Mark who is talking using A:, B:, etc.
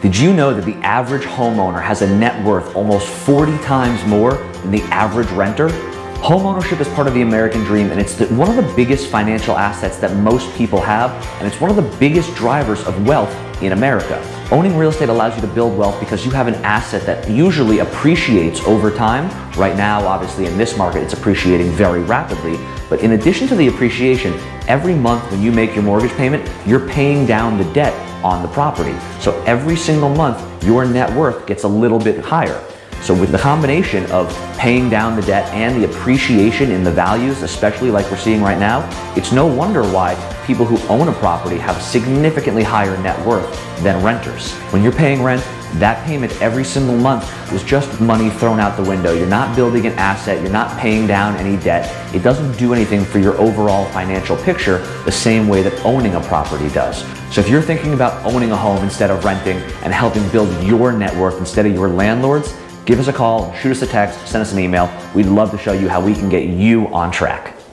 A: Did you know that the average homeowner has a net worth almost 40 times more than the average renter? Homeownership is part of the American dream and it's the, one of the biggest financial assets that most people have and it's one of the biggest drivers of wealth in America. Owning real estate allows you to build wealth because you have an asset that usually appreciates over time. Right now, obviously in this market, it's appreciating very rapidly. But in addition to the appreciation, every month when you make your mortgage payment, you're paying down the debt on the property. So every single month, your net worth gets a little bit higher. So with the combination of paying down the debt and the appreciation in the values, especially like we're seeing right now, it's no wonder why people who own a property have significantly higher net worth than renters. When you're paying rent, that payment every single month is just money thrown out the window. You're not building an asset, you're not paying down any debt. It doesn't do anything for your overall financial picture the same way that owning a property does. So if you're thinking about owning a home instead of renting and helping build your net worth instead of your landlord's, give us a call, shoot us a text, send us an email. We'd love to show you how we can get you on track.